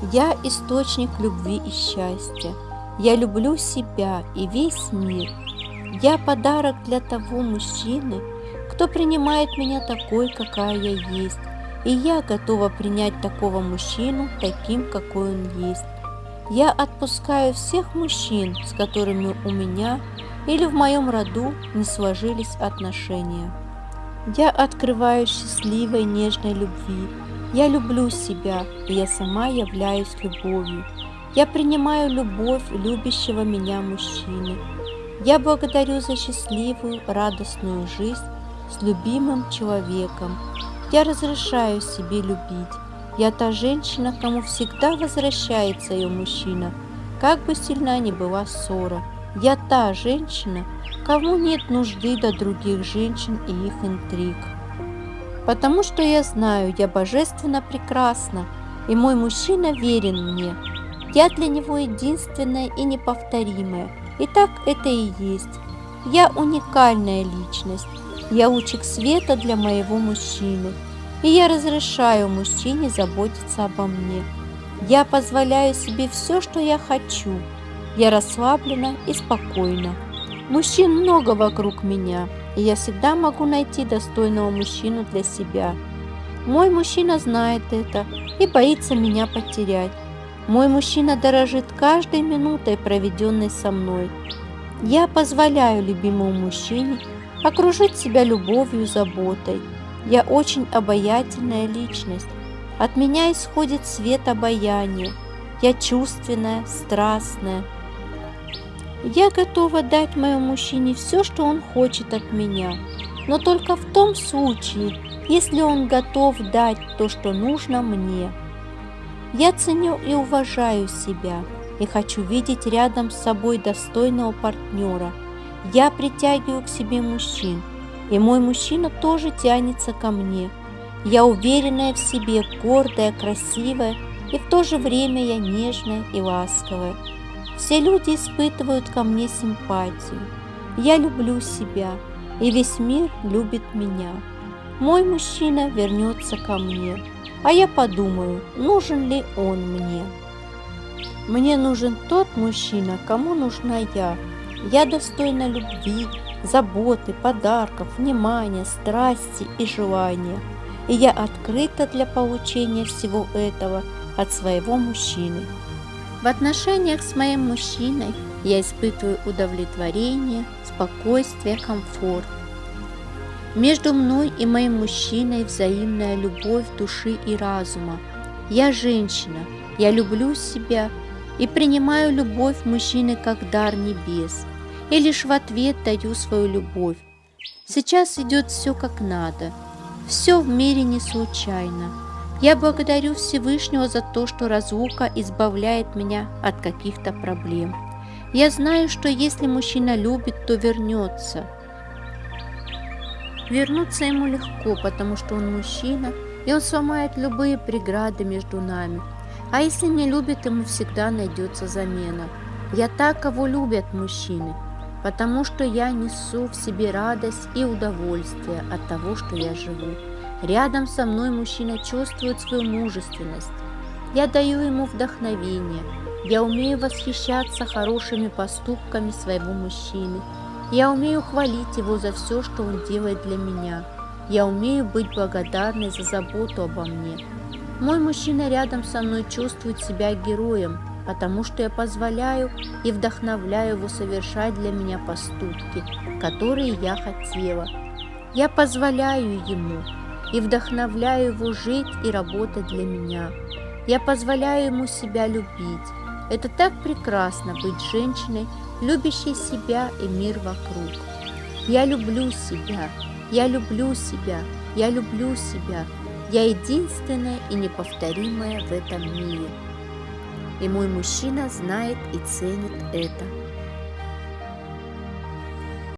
Я источник любви и счастья. Я люблю себя и весь мир. Я подарок для того мужчины, кто принимает меня такой, какая я есть. И я готова принять такого мужчину таким, какой он есть. Я отпускаю всех мужчин, с которыми у меня или в моем роду не сложились отношения. Я открываю счастливой, нежной любви. Я люблю себя, и я сама являюсь любовью. Я принимаю любовь любящего меня мужчины. Я благодарю за счастливую, радостную жизнь с любимым человеком. Я разрешаю себе любить. Я та женщина, кому всегда возвращается ее мужчина, как бы сильна ни была ссора. Я та женщина, кому нет нужды до других женщин и их интриг. Потому что я знаю, я божественно прекрасна, и мой мужчина верен мне. Я для него единственная и неповторимая, и так это и есть. Я уникальная личность, я лучик света для моего мужчины – и я разрешаю мужчине заботиться обо мне. Я позволяю себе все, что я хочу. Я расслаблена и спокойна. Мужчин много вокруг меня, и я всегда могу найти достойного мужчину для себя. Мой мужчина знает это и боится меня потерять. Мой мужчина дорожит каждой минутой, проведенной со мной. Я позволяю любимому мужчине окружить себя любовью и заботой – я очень обаятельная личность. От меня исходит свет обаяния. Я чувственная, страстная. Я готова дать моему мужчине все, что он хочет от меня, но только в том случае, если он готов дать то, что нужно мне. Я ценю и уважаю себя и хочу видеть рядом с собой достойного партнера. Я притягиваю к себе мужчин – и мой мужчина тоже тянется ко мне. Я уверенная в себе, гордая, красивая, и в то же время я нежная и ласковая. Все люди испытывают ко мне симпатию. Я люблю себя, и весь мир любит меня. Мой мужчина вернется ко мне, а я подумаю, нужен ли он мне. Мне нужен тот мужчина, кому нужна я. Я достойна любви, заботы, подарков, внимания, страсти и желания. И я открыта для получения всего этого от своего мужчины. В отношениях с моим мужчиной я испытываю удовлетворение, спокойствие, комфорт. Между мной и моим мужчиной взаимная любовь души и разума. Я женщина, я люблю себя и принимаю любовь мужчины как дар небес – и лишь в ответ даю свою любовь. Сейчас идет все как надо, все в мире не случайно. Я благодарю Всевышнего за то, что разлука избавляет меня от каких-то проблем. Я знаю, что если мужчина любит, то вернется. Вернуться ему легко, потому что он мужчина, и он сломает любые преграды между нами. А если не любит, ему всегда найдется замена. Я так, кого любят мужчины – потому что я несу в себе радость и удовольствие от того, что я живу. Рядом со мной мужчина чувствует свою мужественность. Я даю ему вдохновение. Я умею восхищаться хорошими поступками своего мужчины. Я умею хвалить его за все, что он делает для меня. Я умею быть благодарной за заботу обо мне. Мой мужчина рядом со мной чувствует себя героем, потому что я позволяю и вдохновляю его совершать для меня поступки, которые я хотела. Я позволяю ему и вдохновляю его жить и работать для меня. Я позволяю ему себя любить. Это так прекрасно быть женщиной, любящей себя и мир вокруг. Я люблю себя, я люблю себя, я люблю себя. Я единственная и неповторимая в этом мире и мой мужчина знает и ценит это.